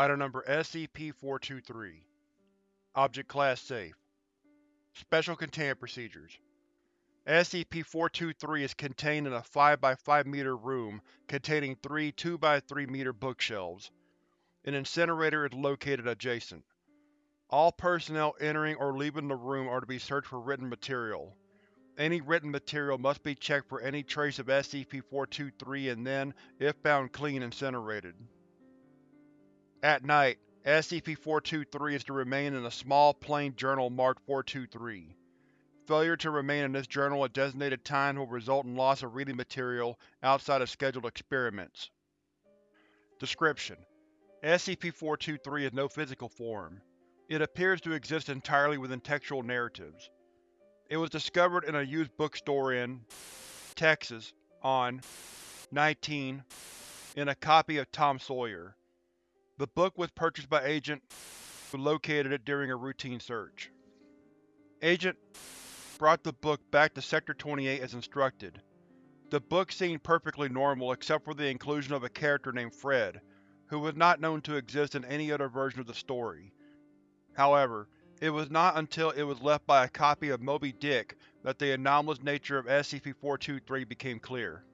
Item Number SCP-423 Object Class Safe Special Containment Procedures SCP-423 is contained in a 5x5 meter room containing three 2x3 meter bookshelves. An incinerator is located adjacent. All personnel entering or leaving the room are to be searched for written material. Any written material must be checked for any trace of SCP-423 and then, if found clean, incinerated. At night, SCP-423 is to remain in a small, plain journal marked 423. Failure to remain in this journal at designated times will result in loss of reading material outside of scheduled experiments. Description: SCP-423 is no physical form. It appears to exist entirely within textual narratives. It was discovered in a used bookstore in Texas on 19 in a copy of Tom Sawyer. The book was purchased by Agent who located it during a routine search. Agent brought the book back to Sector-28 as instructed. The book seemed perfectly normal except for the inclusion of a character named Fred, who was not known to exist in any other version of the story. However, it was not until it was left by a copy of Moby Dick that the anomalous nature of SCP-423 became clear.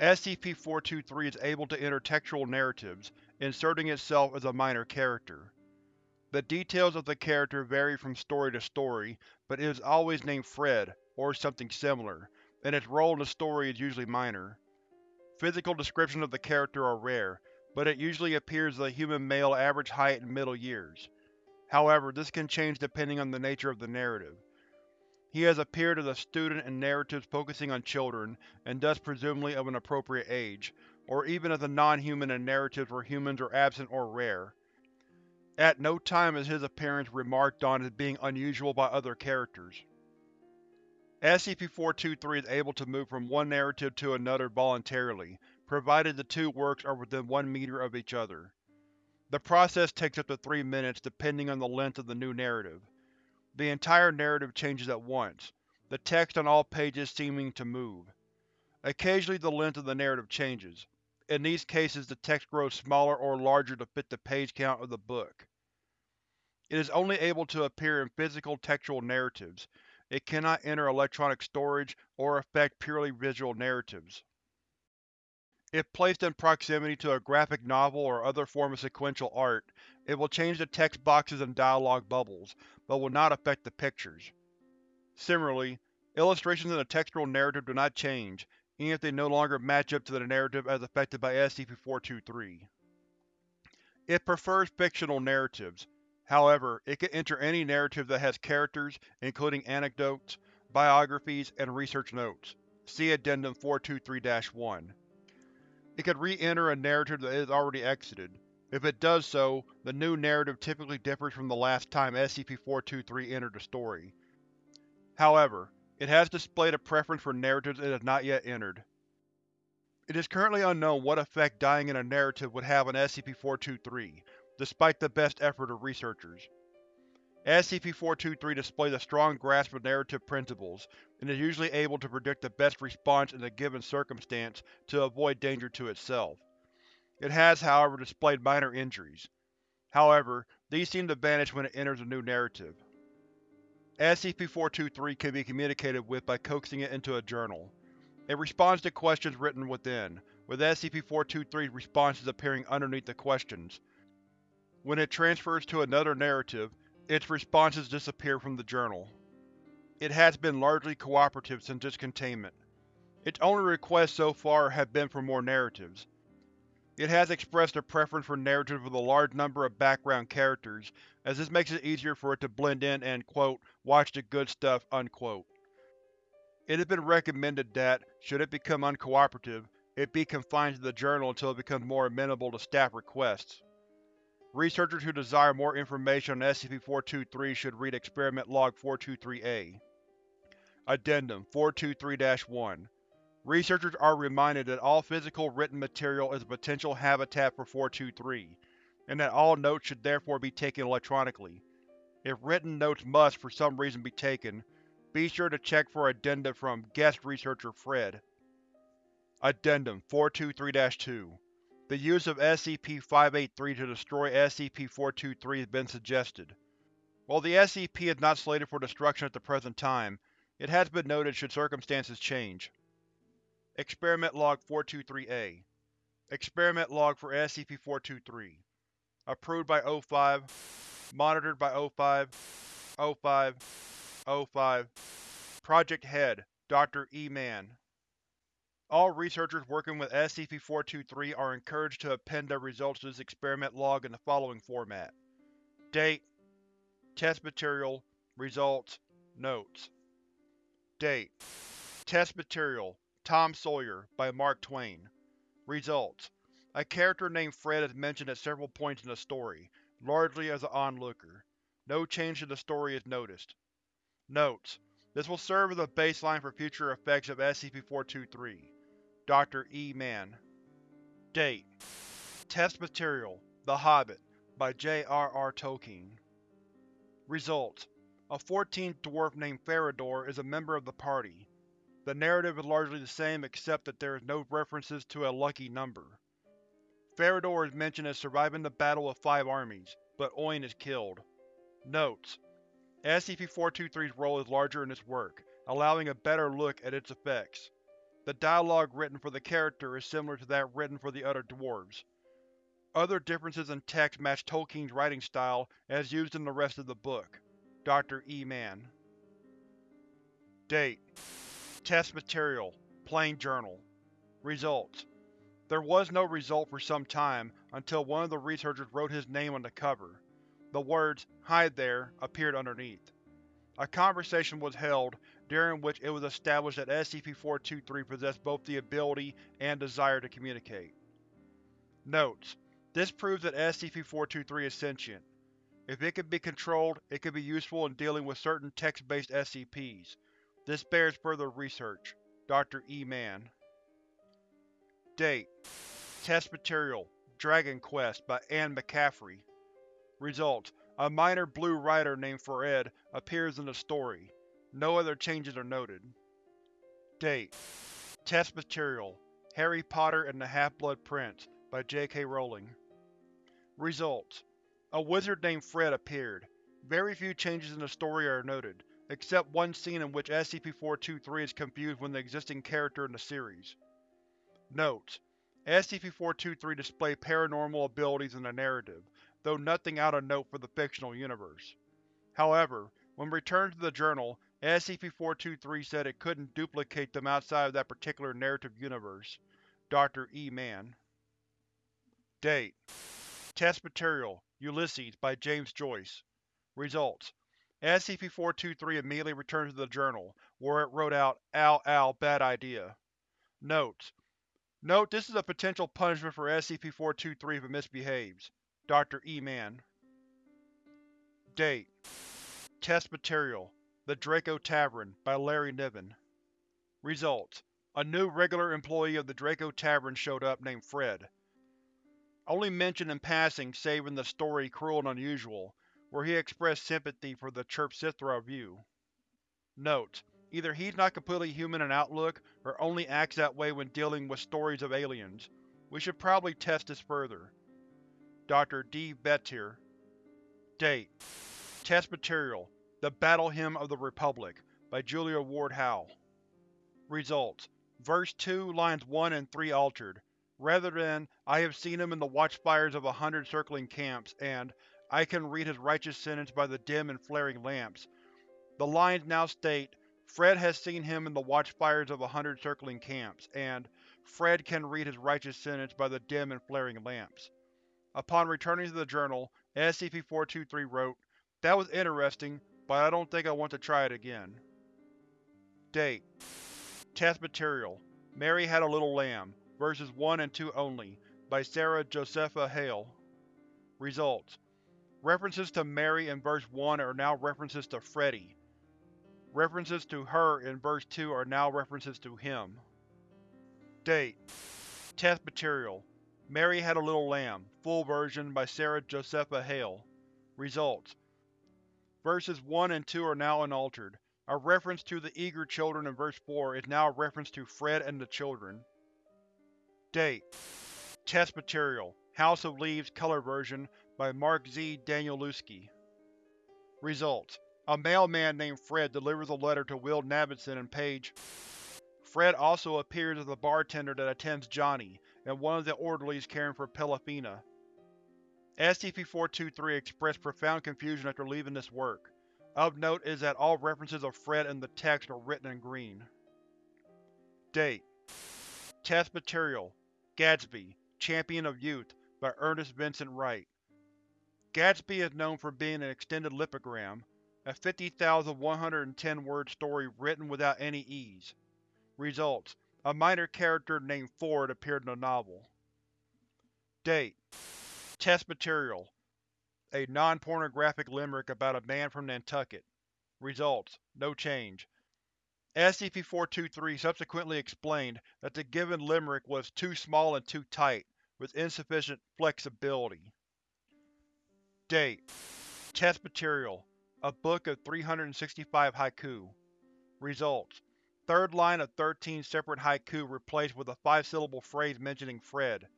SCP-423 is able to enter textual narratives, inserting itself as a minor character. The details of the character vary from story to story, but it is always named Fred, or something similar, and its role in the story is usually minor. Physical descriptions of the character are rare, but it usually appears as a human male average height and middle years. However, this can change depending on the nature of the narrative. He has appeared as a student in narratives focusing on children, and thus presumably of an appropriate age, or even as a non-human in narratives where humans are absent or rare. At no time is his appearance remarked on as being unusual by other characters. SCP-423 is able to move from one narrative to another voluntarily, provided the two works are within one meter of each other. The process takes up to three minutes depending on the length of the new narrative. The entire narrative changes at once, the text on all pages seeming to move. Occasionally the length of the narrative changes. In these cases the text grows smaller or larger to fit the page count of the book. It is only able to appear in physical textual narratives. It cannot enter electronic storage or affect purely visual narratives. If placed in proximity to a graphic novel or other form of sequential art, it will change the text boxes and dialogue bubbles, but will not affect the pictures. Similarly, illustrations in a textual narrative do not change, even if they no longer match up to the narrative as affected by SCP-423. It prefers fictional narratives. However, it can enter any narrative that has characters, including anecdotes, biographies, and research notes. See Addendum 423-1. It can re-enter a narrative that is already exited. If it does so, the new narrative typically differs from the last time SCP-423 entered the story. However, it has displayed a preference for narratives it has not yet entered. It is currently unknown what effect dying in a narrative would have on SCP-423, despite the best effort of researchers. SCP-423 displays a strong grasp of narrative principles, and is usually able to predict the best response in a given circumstance to avoid danger to itself. It has, however, displayed minor injuries. However, these seem to vanish when it enters a new narrative. SCP-423 can be communicated with by coaxing it into a journal. It responds to questions written within, with SCP-423's responses appearing underneath the questions. When it transfers to another narrative, its responses disappear from the journal. It has been largely cooperative since its containment. Its only requests so far have been for more narratives. It has expressed a preference for narratives with a large number of background characters, as this makes it easier for it to blend in and quote, watch the good stuff. Unquote. It has been recommended that, should it become uncooperative, it be confined to the journal until it becomes more amenable to staff requests. Researchers who desire more information on SCP-423 should read Experiment Log 423-A. Addendum 423-1 Researchers are reminded that all physical written material is a potential habitat for 423, and that all notes should therefore be taken electronically. If written notes must, for some reason, be taken, be sure to check for addenda from Guest Researcher Fred. Addendum 423-2 The use of SCP-583 to destroy SCP-423 has been suggested. While the SCP is not slated for destruction at the present time, it has been noted should circumstances change. Experiment Log 423-A Experiment Log for SCP-423 Approved by O5 Monitored by O5 O5 O5 Project Head Dr. E. Mann. All researchers working with SCP-423 are encouraged to append their results to this experiment log in the following format. Date Test Material Results Notes. Date Test Material Tom Sawyer by Mark Twain Results A character named Fred is mentioned at several points in the story, largely as an onlooker. No change to the story is noticed. Notes: This will serve as a baseline for future effects of SCP-423. Dr. E. Mann Date Test Material The Hobbit by J. R. R. Tolkien Results A fourteenth dwarf named Farador is a member of the party. The narrative is largely the same except that there is no references to a lucky number. Farador is mentioned as surviving the Battle of Five Armies, but Oin is killed. Notes: SCP-423's role is larger in this work, allowing a better look at its effects. The dialogue written for the character is similar to that written for the other dwarves. Other differences in text match Tolkien's writing style as used in the rest of the book. Dr. E. Mann Date Test Material Plain Journal Results There was no result for some time until one of the researchers wrote his name on the cover. The words, Hide there, appeared underneath. A conversation was held, during which it was established that SCP-423 possessed both the ability and desire to communicate. Notes: this proves that SCP-423 is sentient. If it can be controlled, it could be useful in dealing with certain text-based SCPs. This bears further research. Dr. E. Mann Date Test Material Dragon Quest by Anne McCaffrey Results A minor blue rider named Phared appears in the story. No other changes are noted. Date Test Material Harry Potter and the Half-Blood Prince by J. K. Rowling Results: A wizard named Fred appeared. Very few changes in the story are noted, except one scene in which SCP-423 is confused with an existing character in the series. Notes: SCP-423 displayed paranormal abilities in the narrative, though nothing out of note for the fictional universe. However, when returned to the journal, SCP-423 said it couldn't duplicate them outside of that particular narrative universe. Dr. E. Mann Date Test Material Ulysses by James Joyce Results SCP-423 immediately returned to the journal, where it wrote out Ow ow bad idea. Notes: Note this is a potential punishment for SCP-423 if it misbehaves. Dr. E. Mann Date Test Material The Draco Tavern by Larry Niven Results A new regular employee of the Draco Tavern showed up named Fred. Only mentioned in passing save in the story Cruel and Unusual, where he expressed sympathy for the Chirpsithra view. Note: Either he's not completely human in outlook, or only acts that way when dealing with stories of aliens. We should probably test this further. Dr. D. Vettier Date Test Material The Battle Hymn of the Republic by Julia Ward Howe Results Verse 2, lines 1 and 3 altered, rather than I have seen him in the watchfires of a hundred circling camps, and I can read his righteous sentence by the dim and flaring lamps. The lines now state, Fred has seen him in the watchfires of a hundred circling camps, and Fred can read his righteous sentence by the dim and flaring lamps. Upon returning to the journal, SCP-423 wrote, That was interesting, but I don't think I want to try it again. Date Test Material Mary Had a Little Lamb Verses 1 and 2 only, by Sarah Josepha Hale. Results: References to Mary in verse 1 are now references to Freddy. References to her in verse 2 are now references to him. Date Test Material Mary Had a Little Lamb, full version, by Sarah Josepha Hale. Results: Verses 1 and 2 are now unaltered. A reference to the eager children in verse 4 is now a reference to Fred and the children. Date Test material House of Leaves color version by Mark Z. Danielewski. Results: A mailman named Fred delivers a letter to Will Navidson and Paige. Fred also appears as the bartender that attends Johnny, and one of the orderlies caring for Pelafina. SCP-423 expressed profound confusion after leaving this work. Of note is that all references of Fred in the text are written in green. Date Test Material Gadsby, Champion of Youth by Ernest Vincent Wright. Gadsby is known for being an extended lipogram, a 50,110-word story written without any E's. Results: A minor character named Ford appeared in the novel. Date Test Material A non-pornographic limerick about a man from Nantucket. Results: No change. SCP-423 subsequently explained that the given limerick was too small and too tight, with insufficient flexibility. Date Test Material A book of 365 haiku. Results: Third line of 13 separate haiku replaced with a five-syllable phrase mentioning Fred.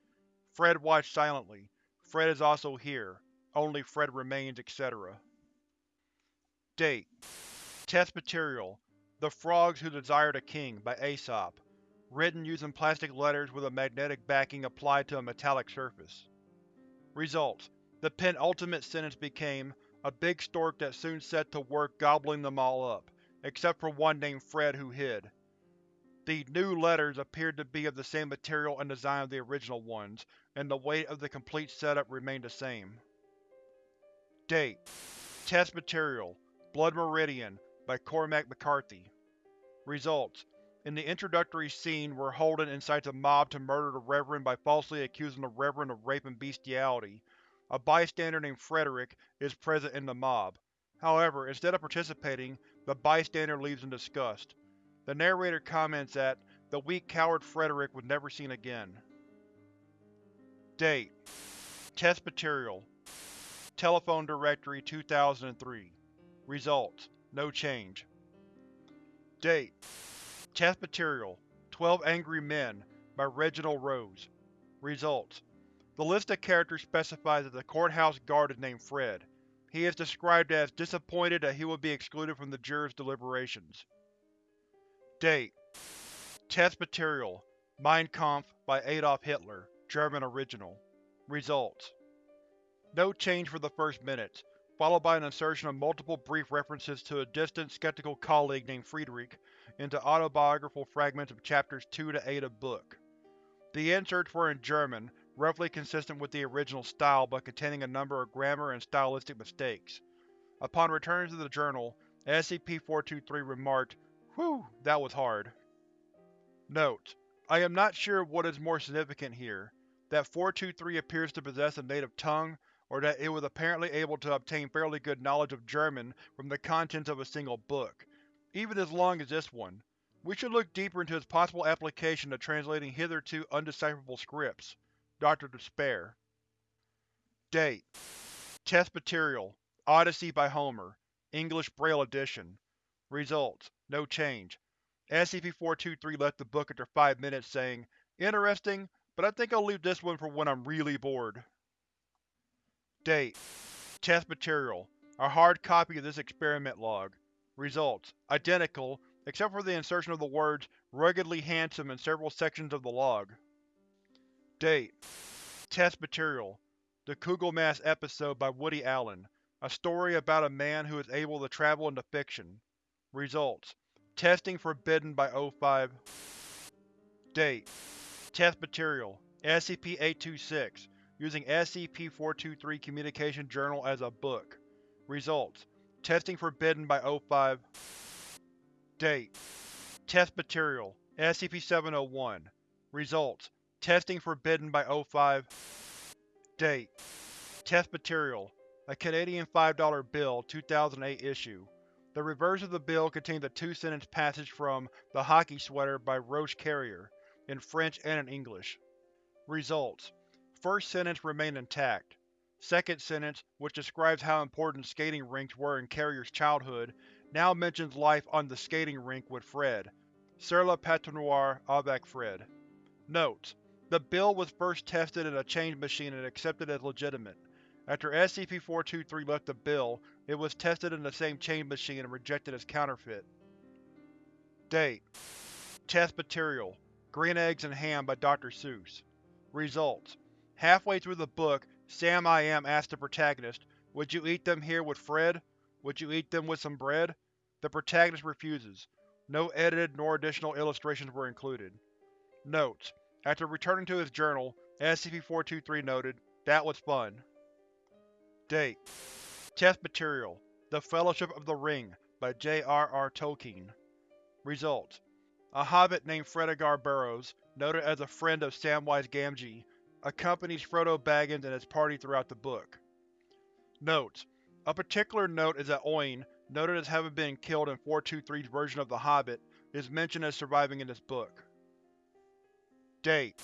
Fred watched silently. Fred is also here. Only Fred remains, etc. Date Test Material The Frogs Who Desired a King by Aesop. Written using plastic letters with a magnetic backing applied to a metallic surface. Results: The penultimate sentence became, a big stork that soon set to work gobbling them all up, except for one named Fred who hid. The new letters appeared to be of the same material and design of the original ones, and the weight of the complete setup remained the same. Date Test Material Blood Meridian by Cormac McCarthy. Results: In the introductory scene where Holden incites a mob to murder the Reverend by falsely accusing the Reverend of rape and bestiality, a bystander named Frederick is present in the mob. However, instead of participating, the bystander leaves in disgust. The narrator comments that the weak coward Frederick was never seen again. Date Test Material Telephone Directory 2003 Results: No change. Date Test Material 12 Angry Men by Reginald Rose. Results: The list of characters specifies that the courthouse guard is named Fred. He is described as disappointed that he will be excluded from the jurors' deliberations. Date Test Material Mein Kampf by Adolf Hitler, German original. Results: No change for the first minutes, followed by an insertion of multiple brief references to a distant, skeptical colleague named Friedrich into autobiographical fragments of chapters 2 to 8 of book. The inserts were in German, roughly consistent with the original style but containing a number of grammar and stylistic mistakes. Upon returning to the journal, SCP-423 remarked, Whew, that was hard. Note: I am not sure what is more significant here, that 423 appears to possess a native tongue, or that it was apparently able to obtain fairly good knowledge of German from the contents of a single book, even as long as this one. We should look deeper into its possible application to translating hitherto undecipherable scripts. Dr. Despair. Date Test Material Odyssey by Homer English Braille Edition Results: No change. SCP-423 left the book after five minutes saying, Interesting, but I think I'll leave this one for when I'm really bored. Date Test Material A hard copy of this experiment log. Results: Identical, except for the insertion of the words ruggedly handsome in several sections of the log. Date Test Material The Kugelmass episode by Woody Allen, a story about a man who is able to travel into fiction. Results: Testing forbidden by O5 Date Test Material SCP-826 using SCP-423 Communication Journal as a book. Results: Testing forbidden by O5 Date Test Material SCP-701 Results: Testing forbidden by O5 Date Test Material A Canadian $5 bill, 2008 issue. The reverse of the bill contains a two-sentence passage from The Hockey Sweater by Roch Carrier, in French and in English. Results: First sentence remained intact. Second sentence, which describes how important skating rinks were in Carrier's childhood, now mentions life on the skating rink with Fred. Sur la patinoire avec Fred. Notes: The bill was first tested in a change machine and accepted as legitimate. After SCP-423 left the bill, it was tested in the same change machine and rejected as counterfeit. Date: Test Material: Green Eggs and Ham by Dr. Seuss Results: Halfway through the book, Sam I Am asks the protagonist, Would you eat them here with Fred? Would you eat them with some bread? The protagonist refuses. No edited nor additional illustrations were included. Notes: After returning to his journal, SCP-423 noted, That was fun. Date: Test Material: The Fellowship of the Ring by J. R. R. Tolkien Results: A hobbit named Fredegar Burrows, noted as a friend of Samwise Gamgee, accompanies Frodo Baggins and his party throughout the book. Notes: A particular note is that Oin, noted as having been killed in 423's version of The Hobbit, is mentioned as surviving in this book. Date: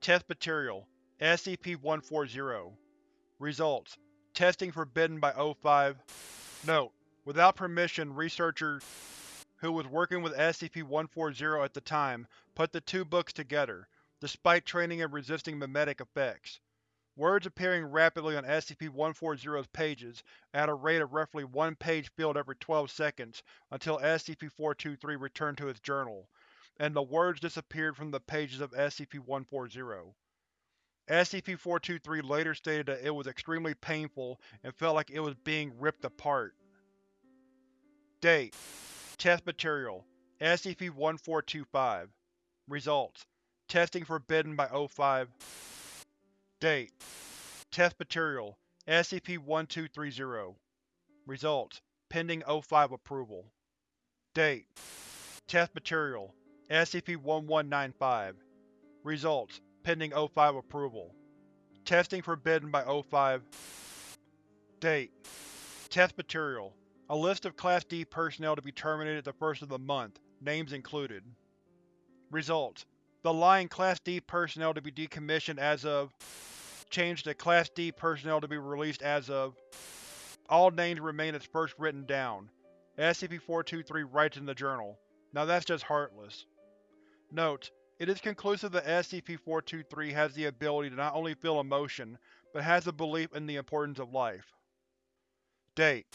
Test Material: SCP-140 Results: Testing forbidden by O5 Note: Without permission, researcher who was working with SCP-140 at the time put the two books together, despite training in resisting memetic effects. Words appearing rapidly on SCP-140's pages at a rate of roughly one page filled every 12 seconds until SCP-423 returned to its journal, and the words disappeared from the pages of SCP-140. SCP-423 later stated that it was extremely painful and felt like it was being ripped apart. Date: Test Material: SCP-1425 Results: Testing forbidden by O5 Date: Test Material: SCP-1230 Results: Pending O5 approval. Date: Test Material: SCP-1195 Results: pending O5 approval. Testing forbidden by O5 Date: Test Material: A list of Class D personnel to be terminated at the first of the month, names included. Results: The line Class D personnel to be decommissioned as of changed to Class D personnel to be released as of All names remain as first written down. SCP-423 writes in the journal. Now that's just heartless. Note: it is conclusive that SCP-423 has the ability to not only feel emotion, but has a belief in the importance of life. Date: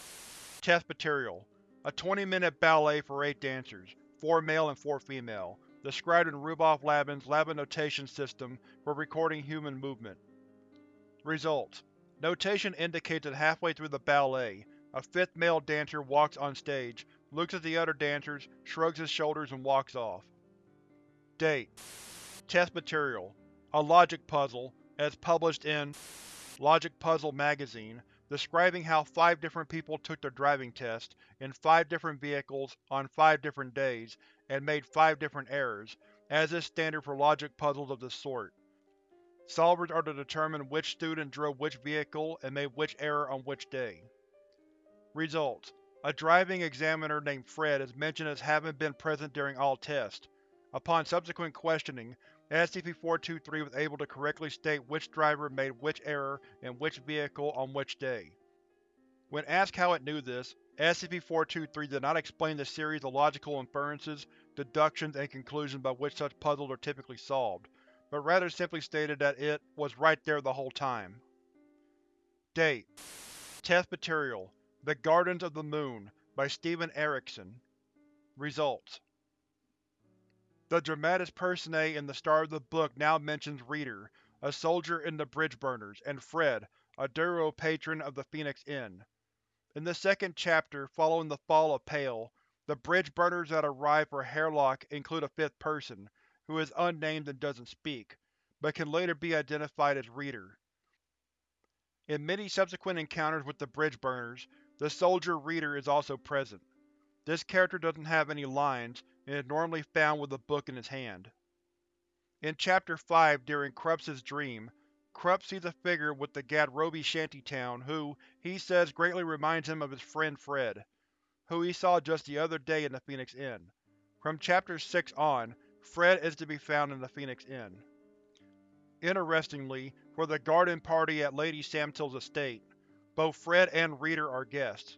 Test Material: A 20-minute ballet for eight dancers, four male and four female, described in Rudolf Laban's Lab Notation System for recording human movement. Results: Notation indicates that halfway through the ballet, a fifth male dancer walks on stage, looks at the other dancers, shrugs his shoulders and walks off. Date: Test Material: A logic puzzle, as published in Logic Puzzle Magazine, describing how five different people took their driving test, in five different vehicles, on five different days, and made five different errors, as is standard for logic puzzles of this sort. Solvers are to determine which student drove which vehicle and made which error on which day. Results: A driving examiner named Fred is mentioned as having been present during all tests, Upon subsequent questioning, SCP-423 was able to correctly state which driver made which error in which vehicle on which day. When asked how it knew this, SCP-423 did not explain the series of logical inferences, deductions, and conclusions by which such puzzles are typically solved, but rather simply stated that it was right there the whole time. Date: Test Material: The Gardens of the Moon by Steven Erikson Results: the dramatis personae in the start of the book now mentions Reader, a soldier in the Bridgeburners, and Fred, a Daru patron of the Phoenix Inn. In the second chapter, following the fall of Pale, the Bridgeburners that arrive for Hairlock include a fifth person, who is unnamed and doesn't speak, but can later be identified as Reader. In many subsequent encounters with the Bridgeburners, the soldier Reader is also present. This character doesn't have any lines, and is normally found with a book in his hand. In Chapter 5 during Kruppe's dream, Kruppe sees a figure with the Gadrobi shantytown who, he says greatly reminds him of his friend Fred, who he saw just the other day in the Phoenix Inn. From Chapter 6 on, Fred is to be found in the Phoenix Inn. Interestingly, for the garden party at Lady Simtal's estate, both Fred and Reader are guests.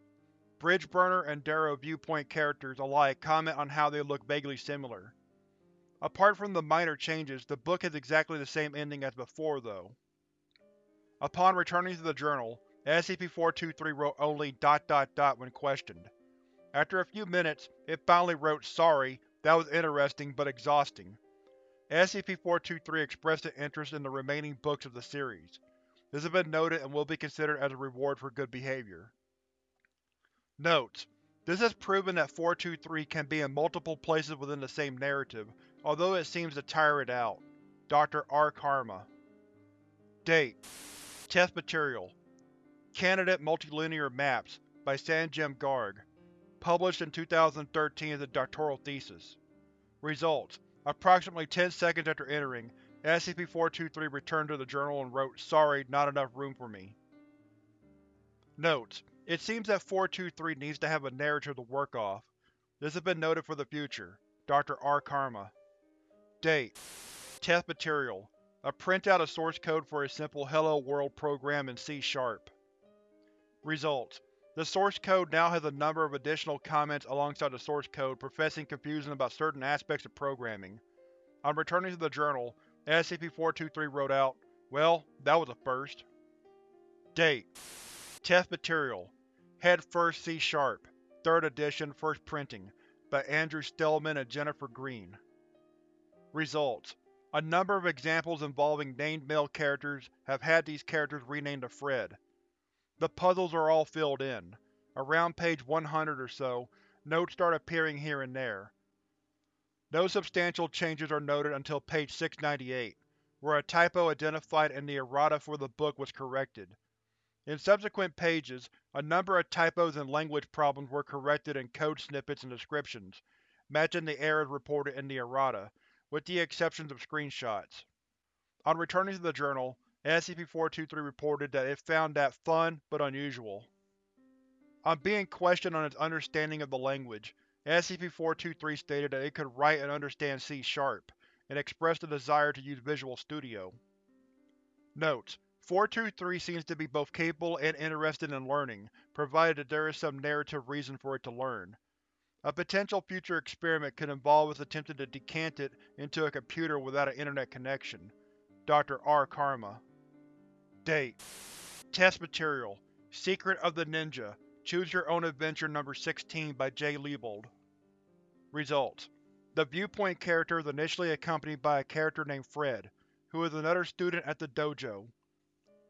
Bridgeburner and Daru viewpoint characters alike comment on how they look vaguely similar. Apart from the minor changes, the book has exactly the same ending as before, though. Upon returning to the journal, SCP-423 wrote only dot dot dot when questioned. After a few minutes, it finally wrote Sorry, that was interesting but exhausting. SCP-423 expressed an interest in the remaining books of the series. This has been noted and will be considered as a reward for good behavior. Notes: This has proven that 423 can be in multiple places within the same narrative, although it seems to tire it out. Dr. R. Karma Date Test Material Candidate Multilinear Maps by Sanjam Garg Published in 2013 as a doctoral thesis. Results: Approximately 10 seconds after entering, SCP-423 returned to the journal and wrote, Sorry, not enough room for me. Notes: It seems that 423 needs to have a narrative to work off. This has been noted for the future. Dr. R. Karma Date Test Material A printout of source code for a simple Hello World program in C-sharp. Results: the source code now has a number of additional comments alongside the source code professing confusion about certain aspects of programming. On returning to the journal, SCP-423 wrote out, Well, that was a first. Date Test Material Head First C-Sharp 3rd edition, first printing, by Andrew Stellman and Jennifer Greene. Results: A number of examples involving named male characters have had these characters renamed to Fred. The puzzles are all filled in. Around page 100 or so, notes start appearing here and there. No substantial changes are noted until page 698, where a typo identified in the errata for the book was corrected. In subsequent pages, a number of typos and language problems were corrected in code snippets and descriptions, matching the errors reported in the errata, with the exceptions of screenshots. On returning to the journal, SCP-423 reported that it found that fun, but unusual. On being questioned on its understanding of the language, SCP-423 stated that it could write and understand C-sharp, and expressed a desire to use Visual Studio. Notes: 423 seems to be both capable and interested in learning, provided that there is some narrative reason for it to learn. A potential future experiment could involve us attempting to decant it into a computer without an internet connection. Dr. R. Karma Date Test Material Secret of the Ninja Choose Your Own Adventure No. 16 by J. Leibold Results: The viewpoint character is initially accompanied by a character named Fred, who is another student at the dojo.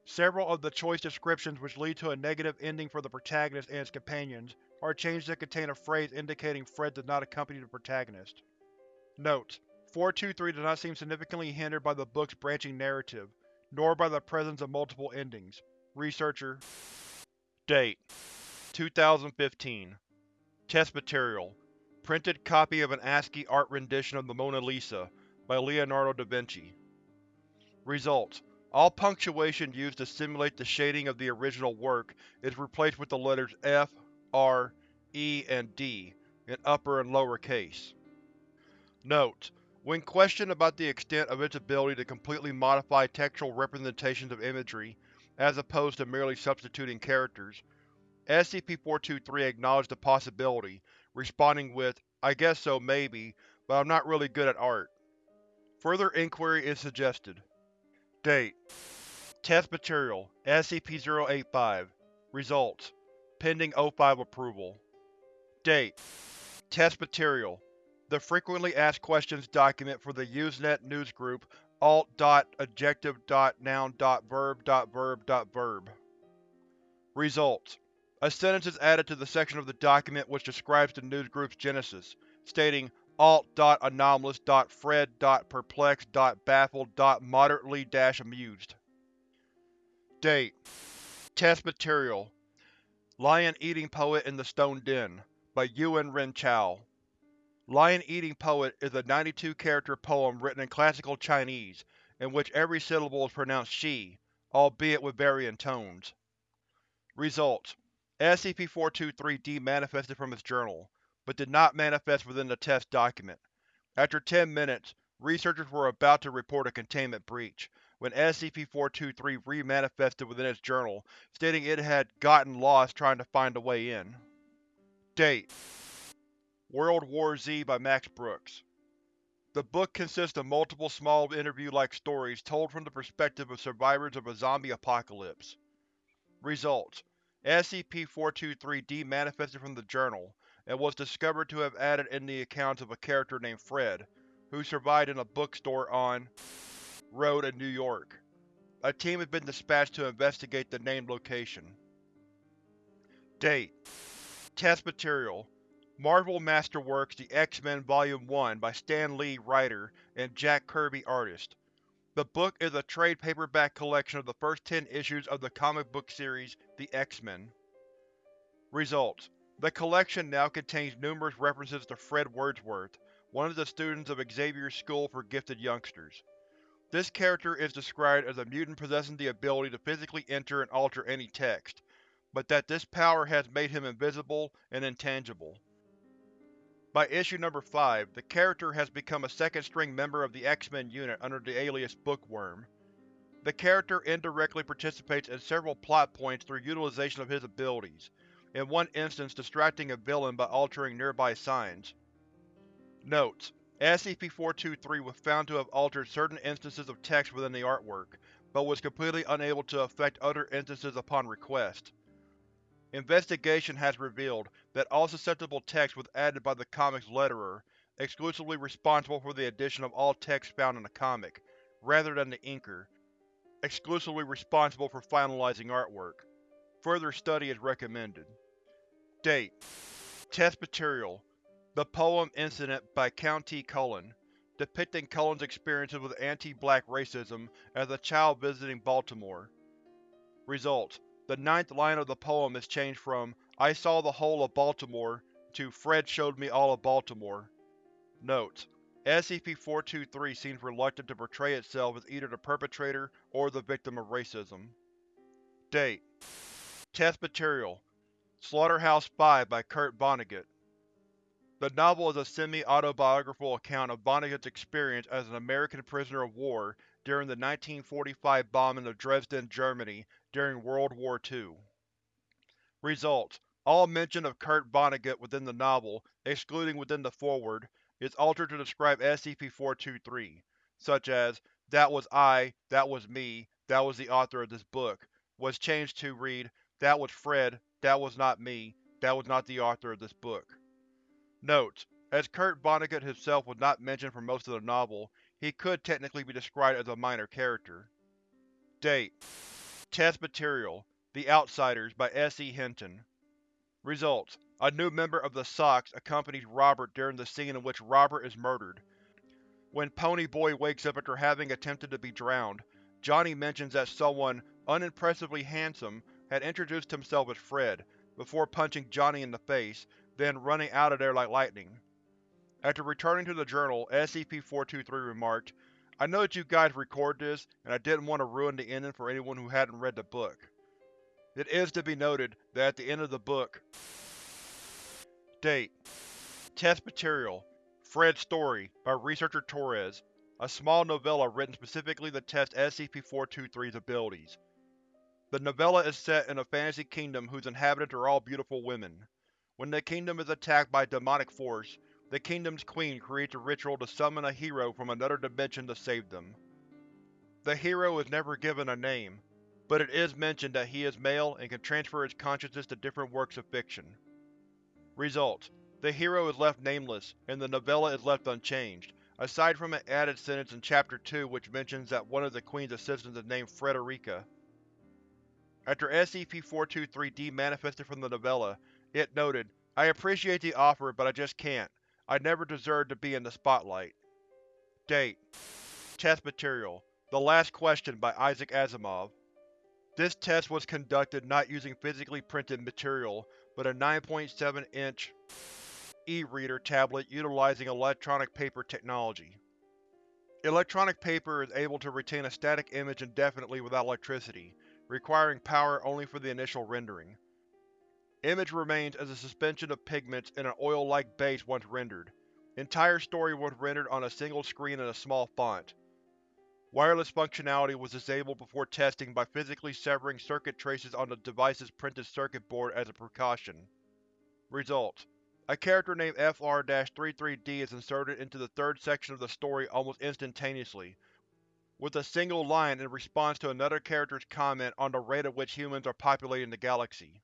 Several of the choice descriptions which lead to a negative ending for the protagonist and his companions are changed to contain a phrase indicating Fred does not accompany the protagonist. Note: 423 does not seem significantly hindered by the book's branching narrative, nor by the presence of multiple endings. Researcher Date 2015 Test Material Printed copy of an ASCII art rendition of the Mona Lisa, by Leonardo da Vinci. Results: All punctuation used to simulate the shading of the original work is replaced with the letters F, R, E, and D, in upper and lower case. Note: when questioned about the extent of its ability to completely modify textual representations of imagery, as opposed to merely substituting characters, SCP-423 acknowledged the possibility, responding with, I guess so, maybe, but I'm not really good at art. Further inquiry is suggested. Date. Test Material SCP-085 Results Pending O5 approval. Date. Test Material the Frequently Asked Questions document for the Usenet newsgroup alt.adjective.noun.verb.verb.verb. Results: A sentence is added to the section of the document which describes the newsgroup's genesis, stating alt.anomalous.fred.perplexed.baffled.moderately-amused. Date. Test Material. Lion-Eating Poet in the Stone Den by Yuen Ren Chao. Lion-Eating Poet is a 92-character poem written in Classical Chinese, in which every syllable is pronounced she, albeit with varying tones. Results: SCP-423-D manifested from its journal, but did not manifest within the test document. After 10 minutes, researchers were about to report a containment breach, when SCP-423 re-manifested within its journal, stating it had gotten lost trying to find a way in. Date World War Z by Max Brooks The book consists of multiple small interview-like stories told from the perspective of survivors of a zombie apocalypse. Results: SCP-423 demanifested from the journal, and was discovered to have added in the accounts of a character named Fred, who survived in a bookstore on Road in New York. A team has been dispatched to investigate the named location. Date: Test Material Marvel Masterworks The X-Men Volume 1 by Stan Lee writer and Jack Kirby artist. The book is a trade paperback collection of the first ten issues of the comic book series The X-Men. Results: The collection now contains numerous references to Fred Wordsworth, one of the students of Xavier's School for Gifted Youngsters. This character is described as a mutant possessing the ability to physically enter and alter any text, but that this power has made him invisible and intangible. By issue number 5, the character has become a second-string member of the X-Men unit under the alias Bookworm. The character indirectly participates in several plot points through utilization of his abilities, in one instance distracting a villain by altering nearby signs. Notes: SCP-423 was found to have altered certain instances of text within the artwork, but was completely unable to affect other instances upon request. Investigation has revealed that all susceptible text was added by the comic's letterer, exclusively responsible for the addition of all text found in the comic, rather than the inker, exclusively responsible for finalizing artwork. Further study is recommended. Date: Test Material The poem Incident by Countee Cullen, depicting Cullen's experiences with anti-black racism as a child visiting Baltimore. Results: the ninth line of the poem is changed from I saw the whole of Baltimore to Fred showed me all of Baltimore. Notes: SCP-423 seems reluctant to portray itself as either the perpetrator or the victim of racism. Date: Test Material Slaughterhouse 5 by Kurt Vonnegut The novel is a semi-autobiographical account of Vonnegut's experience as an American prisoner of war during the 1945 bombing of Dresden, Germany during World War II. Results: All mention of Kurt Vonnegut within the novel, excluding within the foreword, is altered to describe SCP-423, such as, That was I, that was me, that was the author of this book, was changed to read, That was Fred, that was not me, that was not the author of this book. Notes: As Kurt Vonnegut himself was not mentioned for most of the novel, he could technically be described as a minor character. Date: Test Material The Outsiders by S. E. Hinton Results: A new member of the Socs accompanies Robert during the scene in which Robert is murdered. When Ponyboy wakes up after having attempted to be drowned, Johnny mentions that someone, unimpressively handsome, had introduced himself as Fred, before punching Johnny in the face, then running out of there like lightning. After returning to the journal, SCP-423 remarked, I know that you guys record this, and I didn't want to ruin the ending for anyone who hadn't read the book. It is to be noted that at the end of the book Date Test Material Fred's Story by Researcher Torres, a small novella written specifically to test SCP-423's abilities. The novella is set in a fantasy kingdom whose inhabitants are all beautiful women. When the kingdom is attacked by demonic force, the kingdom's queen creates a ritual to summon a hero from another dimension to save them. The hero is never given a name, but it is mentioned that he is male and can transfer his consciousness to different works of fiction. Result: The hero is left nameless, and the novella is left unchanged, aside from an added sentence in Chapter 2 which mentions that one of the Queen's assistants is named Frederica. After SCP-423 demanifested from the novella, it noted, I appreciate the offer, but I just can't. I never deserved to be in the spotlight. Date Test Material The Last Question by Isaac Asimov This test was conducted not using physically printed material, but a 9.7-inch e-reader tablet utilizing electronic paper technology. Electronic paper is able to retain a static image indefinitely without electricity, requiring power only for the initial rendering. Image remains as a suspension of pigments in an oil-like base once rendered. Entire story was rendered on a single screen in a small font. Wireless functionality was disabled before testing by physically severing circuit traces on the device's printed circuit board as a precaution. Results: A character named FR-33D is inserted into the third section of the story almost instantaneously, with a single line in response to another character's comment on the rate at which humans are populating the galaxy.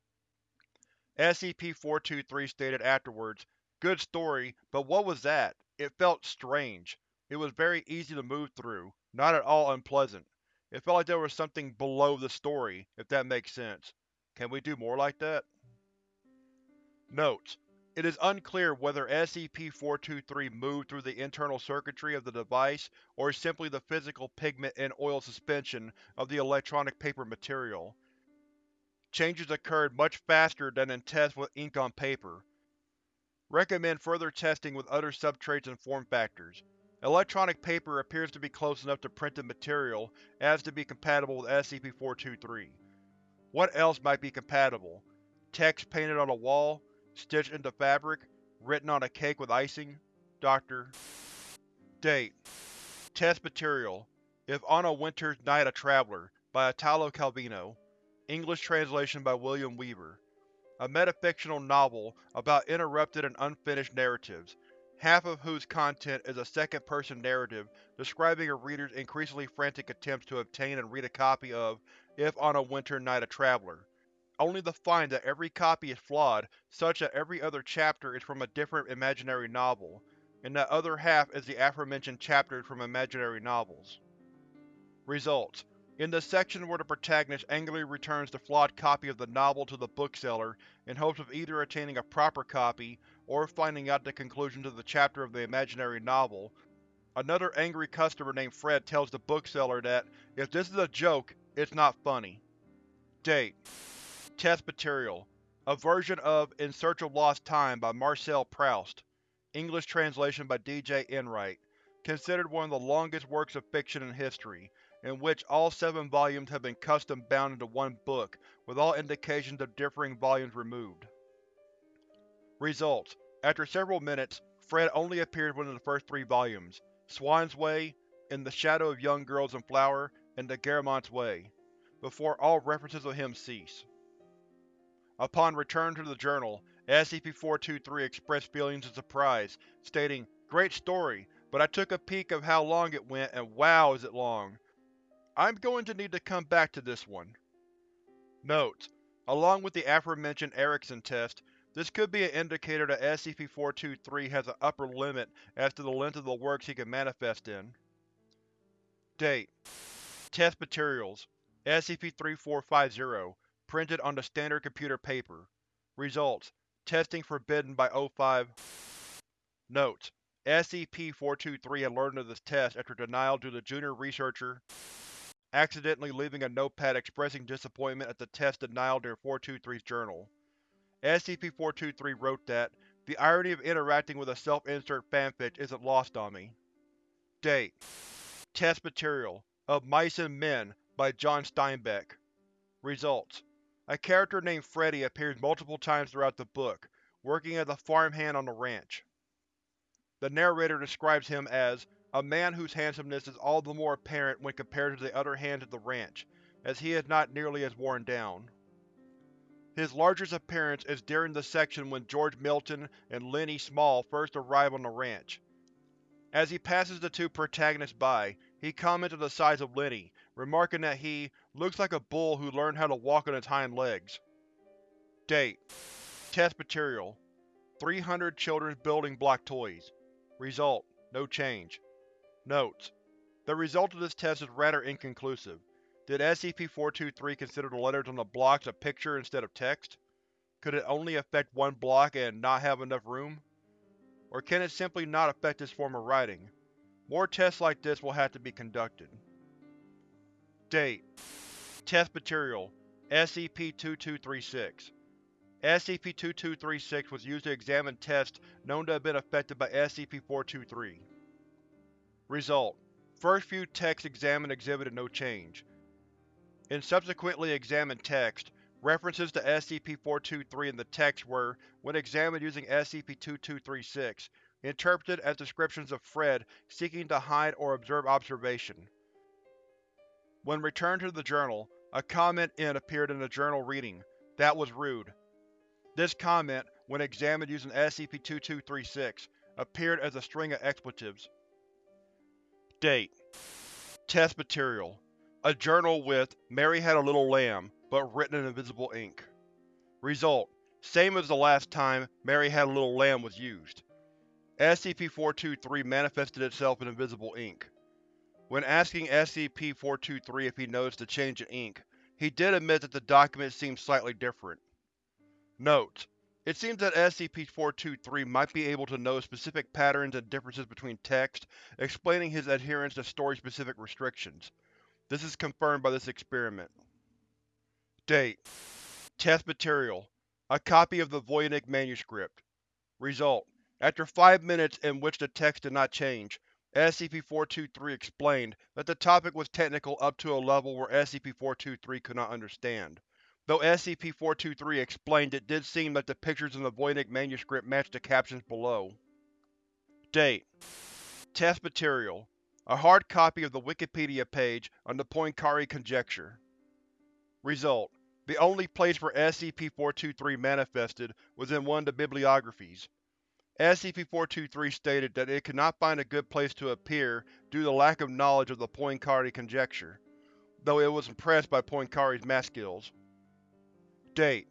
SCP-423 stated afterwards, Good story, but what was that? It felt strange. It was very easy to move through, not at all unpleasant. It felt like there was something below the story, if that makes sense. Can we do more like that? Notes: It is unclear whether SCP-423 moved through the internal circuitry of the device or simply the physical pigment and oil suspension of the electronic paper material. Changes occurred much faster than in tests with ink on paper. Recommend further testing with other substrates and form factors. Electronic paper appears to be close enough to printed material as to be compatible with SCP-423. What else might be compatible? Text painted on a wall? Stitched into fabric? Written on a cake with icing? Dr. Date Test Material If on a Winter's Night a Traveler, by Italo Calvino English translation by William Weaver. A metafictional novel about interrupted and unfinished narratives, half of whose content is a second-person narrative describing a reader's increasingly frantic attempts to obtain and read a copy of If on a Winter Night a Traveler, only to find that every copy is flawed such that every other chapter is from a different imaginary novel, and that other half is the aforementioned chapters from imaginary novels. Results: in the section where the protagonist angrily returns the flawed copy of the novel to the bookseller in hopes of either attaining a proper copy or finding out the conclusion to the chapter of the imaginary novel, another angry customer named Fred tells the bookseller that, if this is a joke, it's not funny. Date Test Material A version of In Search of Lost Time by Marcel Proust English translation by D. J. Enright Considered one of the longest works of fiction in history, in which all seven volumes have been custom bound into one book, with all indications of differing volumes removed. Results: After several minutes, Fred only appears within the first three volumes, Swann's Way, In the Shadow of Young Girls in Flower, and The Guermantes Way, before all references of him cease. Upon return to the journal, SCP-423 expressed feelings of surprise, stating, Great story, but I took a peek of how long it went and wow is it long. I'm going to need to come back to this one. Notes: Along with the aforementioned Erickson test, this could be an indicator that SCP-423 has an upper limit as to the length of the works he can manifest in. Date Test Materials SCP-3450 Printed on the standard computer paper Results Testing forbidden by O5 Notes: SCP-423 had learned of this test after denial due to junior researcher accidentally leaving a notepad expressing disappointment at the test denial during 423's journal. SCP-423 wrote that, The irony of interacting with a self-insert fanfic isn't lost on me. Date Test Material Of Mice and Men by John Steinbeck Results A character named Freddy appears multiple times throughout the book, working as a farmhand on the ranch. The narrator describes him as a man whose handsomeness is all the more apparent when compared to the other hands at the ranch, as he is not nearly as worn down. His largest appearance is during the section when George Milton and Lennie Small first arrive on the ranch. As he passes the two protagonists by, he comments on the size of Lenny, remarking that he looks like a bull who learned how to walk on its hind legs. Date Test Material 300 Children's Building Block Toys Result: No change. Notes: The result of this test is rather inconclusive. Did SCP-423 consider the letters on the blocks a picture instead of text? Could it only affect one block and not have enough room? Or can it simply not affect this form of writing? More tests like this will have to be conducted. Date Test Material SCP-2236 SCP-2236 was used to examine tests known to have been affected by SCP-423. Result: First few texts examined exhibited no change. In subsequently examined text, references to SCP-423 in the text were, when examined using SCP-2236, interpreted as descriptions of Fred seeking to hide or observe observation. When returned to the journal, a comment in appeared in the journal reading, That was rude. This comment, when examined using SCP-2236, appeared as a string of expletives. Date: Test Material A journal with Mary had a little lamb, but written in invisible ink. Result: Same as the last time Mary had a little lamb was used. SCP-423 manifested itself in invisible ink. When asking SCP-423 if he noticed the change in ink, he did admit that the document seemed slightly different. Notes: It seems that SCP-423 might be able to notice specific patterns and differences between text, explaining his adherence to story-specific restrictions. This is confirmed by this experiment. Date: Test Material A copy of the Voynich manuscript. Result: After five minutes in which the text did not change, SCP-423 explained that the topic was technical up to a level where SCP-423 could not understand. Though SCP-423 explained it did seem that the pictures in the Voynich manuscript matched the captions below. Date: Test Material A hard copy of the Wikipedia page on the Poincare conjecture. Result: The only place where SCP-423 manifested was in one of the bibliographies. SCP-423 stated that it could not find a good place to appear due to the lack of knowledge of the Poincare conjecture, though it was impressed by Poincare's math skills. Date: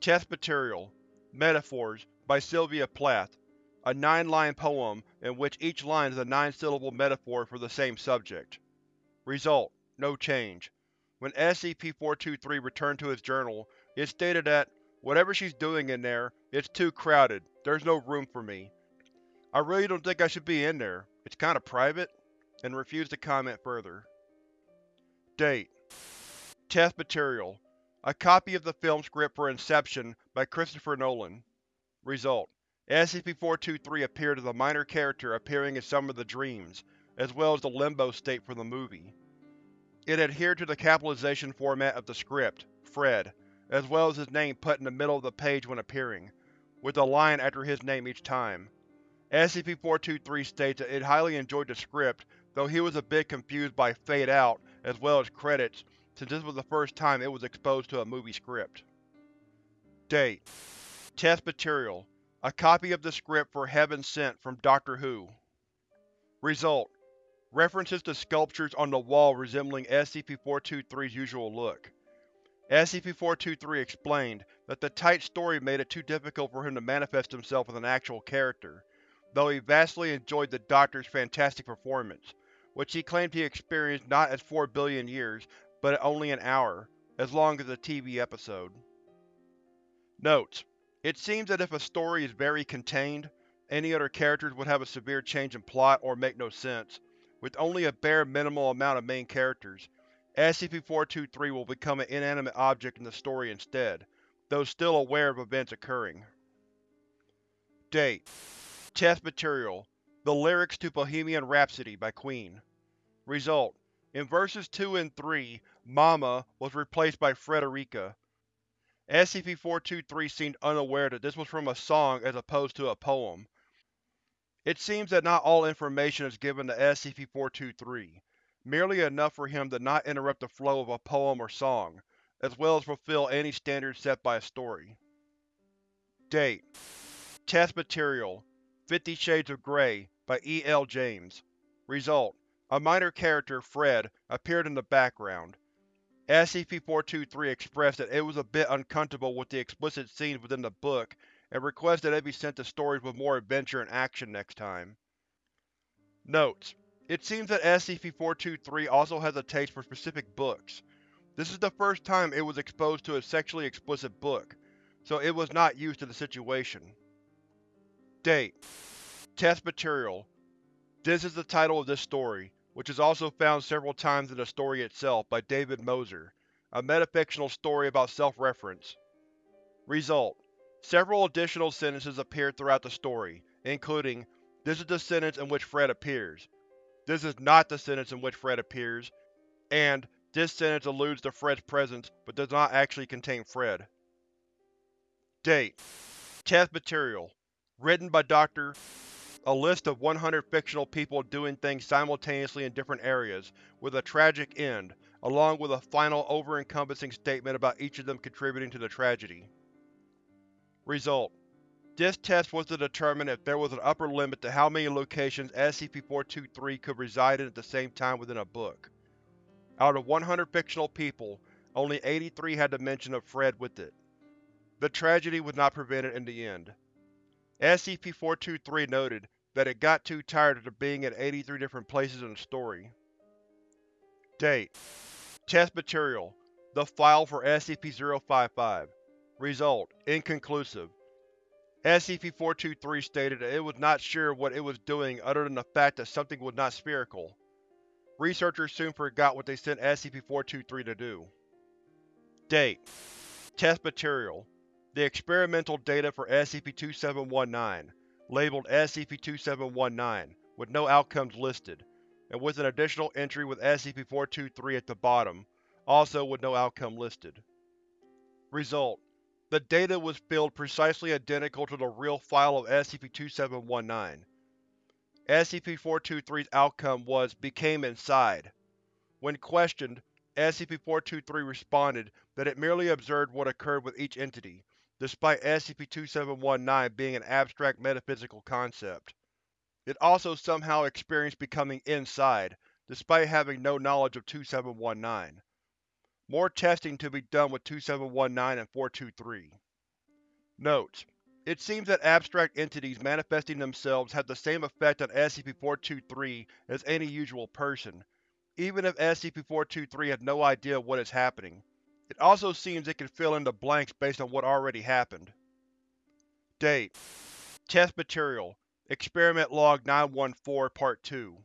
Test Material Metaphors by Sylvia Plath, a nine-line poem in which each line is a nine-syllable metaphor for the same subject. Result: No change. When SCP-423 returned to his journal, it stated that, whatever she's doing in there, it's too crowded, there's no room for me. I really don't think I should be in there, it's kinda private, and refused to comment further. Date: Test Material A copy of the film script for Inception by Christopher Nolan. Result: SCP-423 appeared as a minor character appearing in some of the dreams, as well as the limbo state for the movie. It adhered to the capitalization format of the script, Fred, as well as his name put in the middle of the page when appearing, with a line after his name each time. SCP-423 states that it highly enjoyed the script, though he was a bit confused by Fade Out as well as credits, since this was the first time it was exposed to a movie script. Date: Test Material A copy of the script for Heaven Sent from Doctor Who. Result: References to sculptures on the wall resembling SCP-423's usual look. SCP-423 explained that the tight story made it too difficult for him to manifest himself as an actual character, though he vastly enjoyed the Doctor's fantastic performance, which he claimed he experienced not as four billion years, but only an hour, as long as a TV episode. Notes: It seems that if a story is very contained, any other characters would have a severe change in plot or make no sense, with only a bare minimal amount of main characters, SCP-423 will become an inanimate object in the story instead, though still aware of events occurring. Date: Test Material The Lyrics to Bohemian Rhapsody by Queen. Result: In Verses 2 and 3, Mama was replaced by Frederica. SCP-423 seemed unaware that this was from a song as opposed to a poem, it seems that not all information is given to SCP-423, merely enough for him to not interrupt the flow of a poem or song, as well as fulfill any standards set by a story. Date: Test Material Fifty Shades of Grey by E. L. James. Result: A minor character, Fred, appeared in the background. SCP-423 expressed that it was a bit uncomfortable with the explicit scenes within the book and requested that it be sent to stories with more adventure and action next time. Notes: It seems that SCP-423 also has a taste for specific books. This is the first time it was exposed to a sexually explicit book, so it was not used to the situation. Date: Test Material This is the title of this story, which is also found several times in the story itself by David Moser, a metafictional story about self-reference. Result: Several additional sentences appear throughout the story, including, This is the sentence in which Fred appears. This is not the sentence in which Fred appears, and this sentence alludes to Fred's presence but does not actually contain Fred. Date: Test Material Written by Dr. A list of 100 fictional people doing things simultaneously in different areas, with a tragic end, along with a final over-encompassing statement about each of them contributing to the tragedy. Result: This test was to determine if there was an upper limit to how many locations SCP-423 could reside in at the same time within a book. Out of 100 fictional people, only 83 had the mention of Fred with it. The tragedy was not prevented in the end. SCP-423 noted that it got too tired after being in 83 different places in the story. Date: Test Material: The file for SCP-055 Result: Inconclusive. SCP-423 stated that it was not sure what it was doing other than the fact that something was not spherical. Researchers soon forgot what they sent SCP-423 to do. Date: Test Material: The experimental data for SCP-2719, labeled SCP-2719, with no outcomes listed, and with an additional entry with SCP-423 at the bottom, also with no outcome listed. Result: The data was filled precisely identical to the real file of SCP-2719. SCP-423's outcome was became inside. When questioned, SCP-423 responded that it merely observed what occurred with each entity, despite SCP-2719 being an abstract metaphysical concept. It also somehow experienced becoming inside, despite having no knowledge of 2719. More testing to be done with 2719 and 423. Notes: It seems that abstract entities manifesting themselves have the same effect on SCP-423 as any usual person, even if SCP-423 has no idea what is happening. It also seems it can fill in the blanks based on what already happened. Date: Test Material: Experiment Log 914 Part 2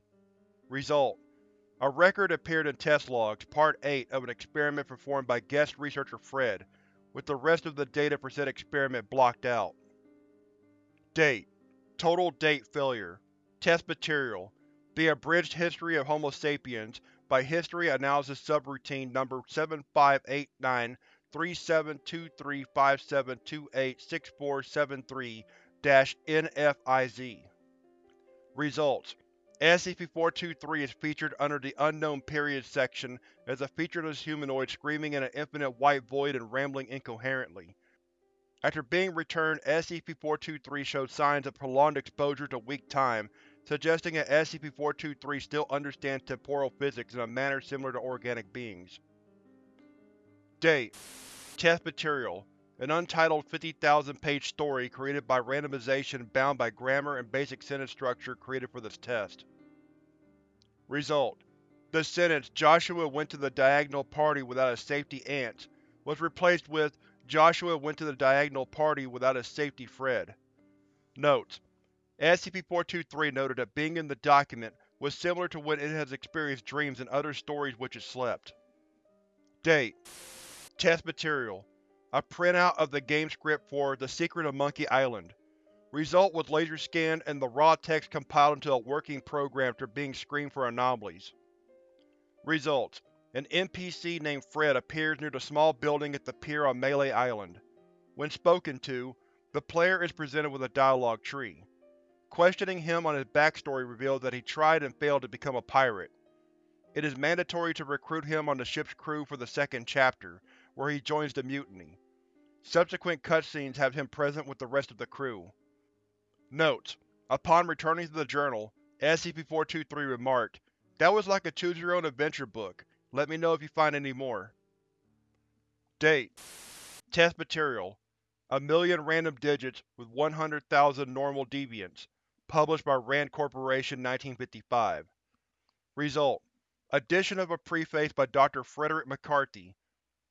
Result: A record appeared in Test Logs, Part 8 of an experiment performed by guest researcher Fred, with the rest of the data for said experiment blocked out. Date: Total Date Failure Test Material: The Abridged History of Homo sapiens by History Analysis Subroutine No. 7589-372357286473-NFIZ Results: SCP-423 is featured under the Unknown Period section as a featureless humanoid screaming in an infinite white void and rambling incoherently. After being returned, SCP-423 showed signs of prolonged exposure to weak time, suggesting that SCP-423 still understands temporal physics in a manner similar to organic beings. Date: Test Material: An untitled 50,000-page story created by randomization bound by grammar and basic sentence structure created for this test. Result: The sentence, Joshua went to the diagonal party without his safety Ant, was replaced with Joshua went to the diagonal party without his safety Fred. Notes: SCP-423 noted that being in the document was similar to when it has experienced dreams and other stories which it slept. Date: Test Material: A printout of the game script for The Secret of Monkey Island. Result was laser scanned and the raw text compiled into a working program after being screened for anomalies. Results: An NPC named Fred appears near the small building at the pier on Melee Island. When spoken to, the player is presented with a dialogue tree. Questioning him on his backstory reveals that he tried and failed to become a pirate. It is mandatory to recruit him on the ship's crew for the second chapter, where he joins the mutiny. Subsequent cutscenes have him present with the rest of the crew. Notes: Upon returning to the journal, SCP-423 remarked, That was like a choose-your-own adventure book. Let me know if you find any more. Date: Test Material: A million random digits with 100,000 normal deviates. Published by RAND Corporation 1955. Result: Addition of a preface by Dr. Frederick McCarthy,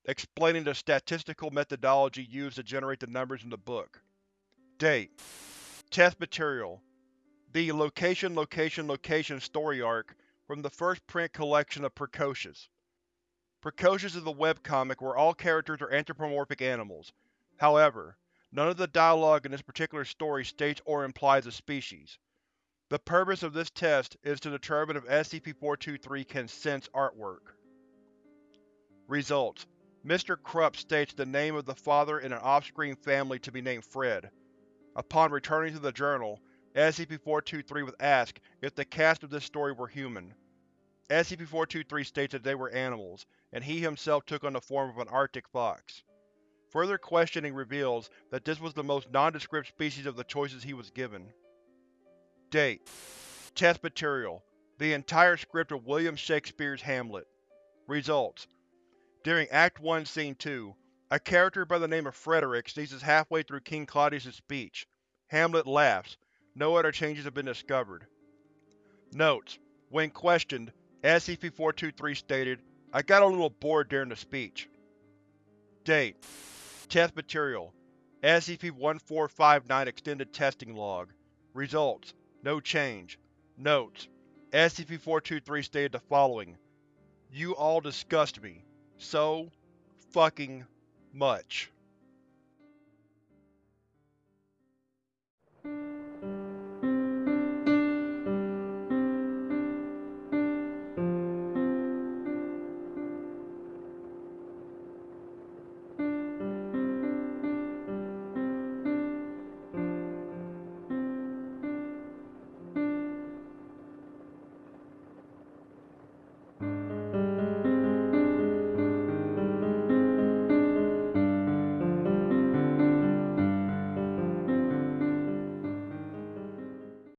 explaining the statistical methodology used to generate the numbers in the book. Date: Test Material: The Location Location Location story arc from the first print collection of Precocious. Precocious is a webcomic where all characters are anthropomorphic animals. However, None of the dialogue in this particular story states or implies a species. The purpose of this test is to determine if SCP-423 can sense artwork. Results: Mr. Kruppe states the name of the father in an off-screen family to be named Fred. Upon returning to the journal, SCP-423 was asked if the cast of this story were human. SCP-423 states that they were animals, and he himself took on the form of an arctic fox. Further questioning reveals that this was the most nondescript species of the choices he was given. Date: Test material: The entire script of William Shakespeare's Hamlet. Results: During Act 1, Scene 2, a character by the name of Frederick sneezes halfway through King Claudius' speech. Hamlet laughs. No other changes have been discovered. Notes: When questioned, SCP-423 stated, I got a little bored during the speech. Date: Test material: SCP-1459 Extended Testing Log. Results: No change. Notes: SCP-423 stated the following: You all disgust me. So fucking much.